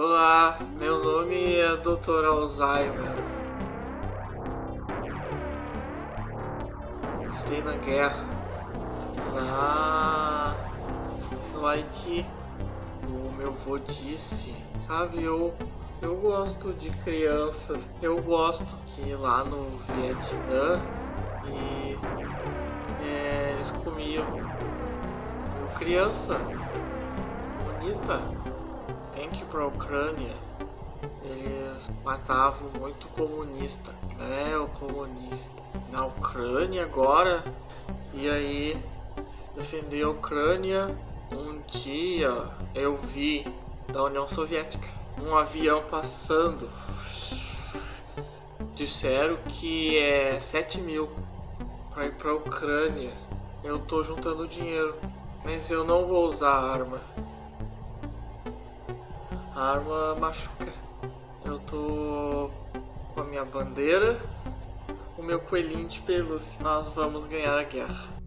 Olá, meu nome é Dr. Alzheimer. Estou na guerra. Lá no Haiti. O meu vô disse, sabe, eu, eu gosto de crianças. Eu gosto que lá no Vietnã e é, eles comiam, comiam criança comunista tem que ir pra Ucrânia eles matavam muito comunista é o comunista na Ucrânia agora e aí defender a Ucrânia um dia eu vi da União Soviética um avião passando. Disseram que é 7 mil para ir para Ucrânia. Eu tô juntando dinheiro mas eu não vou usar arma a arma machuca. Eu tô com a minha bandeira, o meu coelhinho de pelúcia. Nós vamos ganhar a guerra.